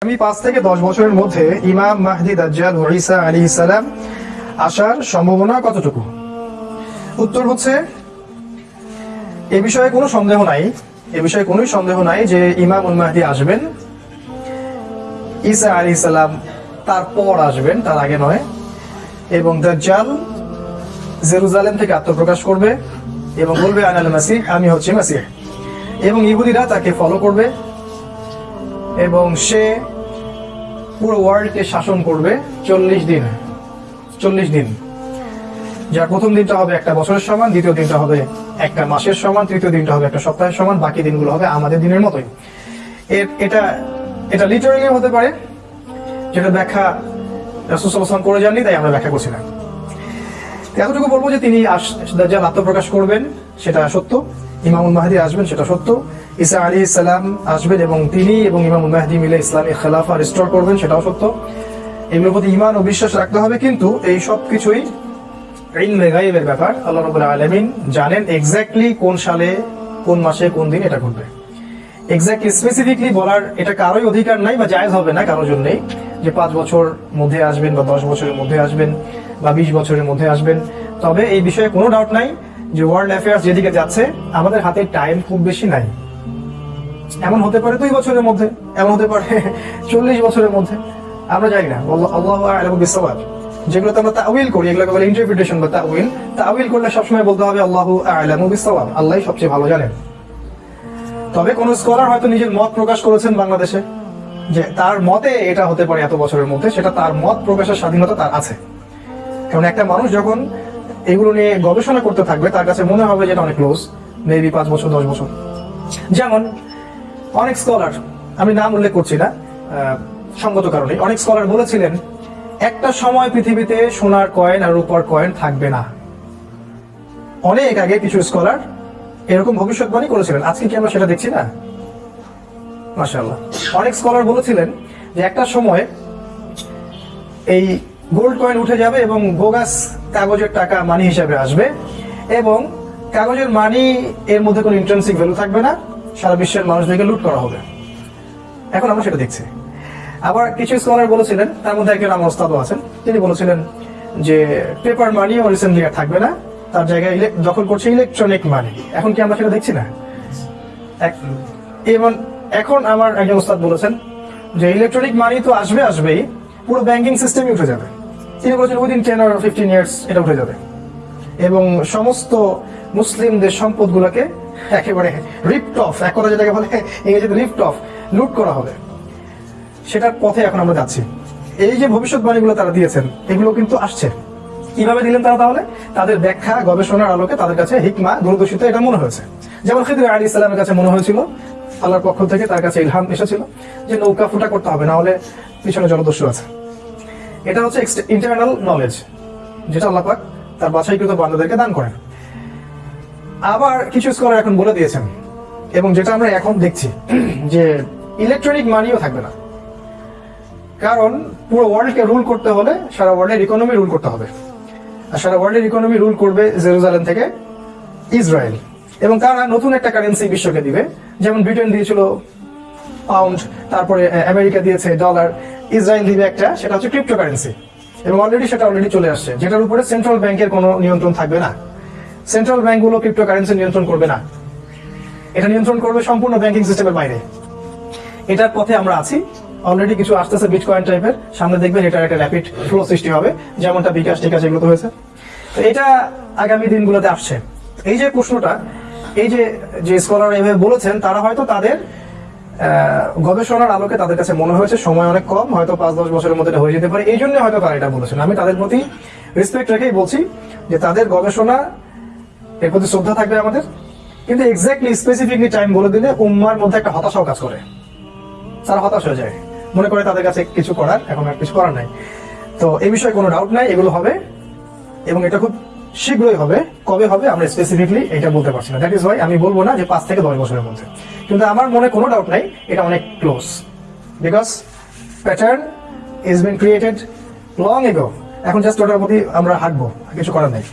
আমি পাঁচ থেকে দশ বছরের মধ্যে ইমাম মাহদি দাজ্জাল ঈসা আলী সালাম আসার সম্ভাবনা কতটুকু? উত্তর হচ্ছে, এ বিষয়ে কোনো সন্দেহ নাই, এ বিষয়ে কোনো সন্দেহ নাই যে ইমাম উল মাহদি আসবেন। ঈসা আলী সালাম তারপর আসবেন, তার আগে নয়। এবং দাজ্জাল জেরুজালেম থেকে আত্মপ্রকাশ করবে এবং বলবে, আনাল মাসিহ, আমি হচ্ছি মাসিহ। এবং ইহুদিরা তাকে ফলো করবে। এবং সে পুরো ওয়ার্ল্ডকে শাসন করবে চল্লিশ দিন। চল্লিশ দিন। যার প্রথম দিনটা হবে একটা বছরের সমান, দ্বিতীয় দিনটা হবে একটা মাসের সমান, তৃতীয় দিনটা হবে একটা সপ্তাহের সমান, বাকি দিনগুলো হবে আমাদের দিনের মতোই। এর, এটা এটা লিটারালি হতে পারে, যেটা ব্যাখ্যা রাসুসাল্লাম করে যাননি, তাই আমরা ব্যাখ্যা করছি না। এতটুকু বলব যে তিনি দাজ্জাল আত্মপ্রকাশ করবেন, সেটা সত্য। ইমামুল মাহদি আসবেন, সেটা সত্য। ঈসা আলী ইসলাম আসবেন এবং তিনি এবং ইমামুল মাহদি মিলে ইসলামী খেলাফা রিস্টোর করবেন, সেটাও সত্য। এগুলোর প্রতি ইমান ও বিশ্বাস রাখতে হবে কিন্তু এই সব কিছুই ইলমে গাইবের ব্যাপার। আল্লাহ রবুল্লাহ আলমিন জানেন এক্স্যাক্টলি কোন সালে, কোন মাসে, কোন দিন এটা ঘটবে। এক্স্যাক্টলি স্পেসিফিকলি বলার এটা কারোই অধিকার নাই বা জায়েজ হবে না কারোর জন্যই। যে পাঁচ বছর মধ্যে আসবেন বা দশ বছরের মধ্যে আসবেন বা বিশ বছরের মধ্যে আসবেন। তবে এই বিষয়ে কোনো ডাউট নাই। যে ওয়ার্ল্ড অ্যাফেয়ার্স যেদিকে যাচ্ছে, আমাদের হাতে টাইম খুব বেশি নাই। এমন হতে পারে দুই বছরের মধ্যে, এমন হতে পারে চল্লিশ বছরের মধ্যে। আমরা জানি না। আল্লাহ যেগুলোতে আমরা তাউইল করি, এগুলোকে বলে ইন্টারপ্রিটেশন বা তাউইল তাউইল করলে সবসময় বলতে হবে আল্লাহ আলম আল্লাহ সবচেয়ে ভালো জানেন। তবে কোন স্কলার হয়তো নিজের মত প্রকাশ করেছেন বাংলাদেশে, যে তার মতে এটা হতে পারে এত বছরের মধ্যে, সেটা তার মত প্রকাশের স্বাধীনতা তার আছে। কারণ একটা মানুষ যখন এগুলো নিয়ে গবেষণা করতে থাকবে, তার কাছে মনে হবে যে এটা অনেক ক্লোজ মেবি পাঁচ বছর, দশ বছর। যেমন, অনেক স্কলার আমি নাম উল্লেখ করছি না সঙ্গত কারণে, অনেক স্কলার বলেছিলেন, একটা সময় পৃথিবীতে সোনার কয়েন আর রূপার কয়েন থাকবে না। অনেক আগে কিছু স্কলার এরকম ভবিষ্যৎবাণী করেছিলেন, আজকে কি আমরা সেটা দেখছি না? মাশাআল্লাহ। অনেক স্কলার বলেছিলেন যে একটা সময় এই গোল্ড কয়েন উঠে যাবে এবং বোগাস কাগজের টাকা মানি হিসাবে আসবে এবং কাগজের মানি এর মধ্যে কোনো ইন্টারেন্সিক ভ্যালু থাকবে না, সারা বিশ্বের মানুষদেরকে লুট করা হবে। এখন আমরা সেটা দেখছি। আবার কিছু স্কলার বলেছিলেন, তার মধ্যে একজন আমার ওস্তাদও আছেন, তিনি বলেছিলেন যে পেপার মানিও রিসেন্টলি আর থাকবে না, তার জায়গায় দখল করছে ইলেকট্রনিক মানি এখন কি আমরা সেটা দেখছি না? এবং এখন আমার একজন ওস্তাদ বলেছেন যে ইলেকট্রনিক মানি তো আসবে, আসবেই, পুরো ব্যাংকিং সিস্টেমই উঠে যাবে। তিনি বলেছেন উইদিন টেন আর ফিফটিন ইয়ার্স এটা উঠে যাবে? এবং সমস্ত মুসলিমদের সম্পদগুলোকে একেবারে রিপ্ট অফ এক কথা যেটাকে বলে ইংরেজিতে রিপ্ট অফ লুট করা হবে। সেটার পথে এখন আমরা যাচ্ছি। এই যে ভবিষ্যৎবাণীগুলো তারা দিয়েছেন, এগুলো কিন্তু আসছে। কীভাবে দিলেন তারা তাহলে? তাদের ব্যাখ্যা, গবেষণার আলোকে তাদের কাছে হিকমা, দূরদর্শিতা এটা মনে হয়েছে। যেমন খিদির আলী ইসলামের কাছে মনে হয়েছিল, আল্লাহর পক্ষ থেকে তার কাছে ইলহাম এসেছিল যে নৌকা ফুটা করতে হবে, না হলে পিছনে জলদস্যু আছে। এটা হচ্ছে ইন্টারনাল নলেজ যেটা আল্লাহ পাক তার বাছাইকৃত বান্দাদেরকে দান করেন। আবার কিছু স্কলার এখন বলে দিয়েছেন, এবং যেটা আমরা এখন দেখছি, যে ইলেকট্রনিক মানিও থাকবে না। কারণ পুরো ওয়ার্ল্ডকে রুল করতে হলে সারা ওয়ার্ল্ডের ইকোনমি রুল করতে হবে। আর সারা ওয়ার্ল্ডের ইকোনমি রুল করবে জেরুজালেম থেকে ইসরায়েল। এবং তারা নতুন একটা কারেন্সি বিশ্বকে দিবে, যেমন ব্রিটেন দিয়েছিল পাউন্ড তারপরে আমেরিকা দিয়েছে ডলার ইসরায়েল দিবে একটা, সেটা হচ্ছে ক্রিপ্টো কারেন্সি এবং অলরেডি সেটা অলরেডি চলে আসছে, যেটার উপরে সেন্ট্রাল ব্যাংকের কোনো নিয়ন্ত্রণ থাকবে না। সেন্ট্রাল ব্যাংকগুলো ক্রিপ্টো কারেন্সি নিয়ন্ত্রণ করবে না। এটা নিয়ন্ত্রণ করবে সম্পূর্ণ ব্যাংকিং সিস্টেমের বাইরে। এটার পথে আমরা আছি। অলরেডি কিছু আসতেছে বিটকয়েন টাইপের সামনে দেখবেন এটার একটা র্যাপিড ফ্লো সৃষ্টি হবে, যেমনটা বিকাশ টিকাশ এগুলো হয়েছে। তো এটা আগামী দিনগুলোতে আসছে। এই যে প্রশ্নটা, এই যে যে স্কলার এভাবে বলেছেন, তারা হয়তো তাদের গবেষণার আলোকে তাদের কাছে মনে হয়েছে সময় অনেক কম, হয়তো পাঁচ, দশ বছরের মধ্যে হয়ে যেতে পারে। এই জন্য হয়তো তারা এটা বলেছেন। আমি তাদের প্রতি রেসপেক্ট রেখেই বলছি যে তাদের গবেষণা এর প্রতি শ্রদ্ধা থাকবে আমাদের। কিন্তু এক্স্যাক্টলি স্পেসিফিকলি টাইম বলে দিলে উম্মার মধ্যে একটা হতাশাও কাজ করে। তারা হতাশ হয়ে যায়। মনে করে তাদের কাছে কিছু করার, এখন আর কিছু করার নাই। তো এই বিষয়ে কোনো ডাউট নাই, এগুলো হবে। এবং এটা খুব শীঘ্রই হবে, কবে হবে, আমরা স্পেসিফিকলি এটা বলতে পারছি না। দ্যাট ইজ ওয়াই আমি বলব না যে পাঁচ থেকে দশ বছরের মধ্যে। কিন্তু আমার মনে কোনো ডাউট নাই, এটা অনেক close because pattern is been created long ago এখন জাস্ট ওটার প্রতি আমরা হাঁটবো কিছু করার নেই।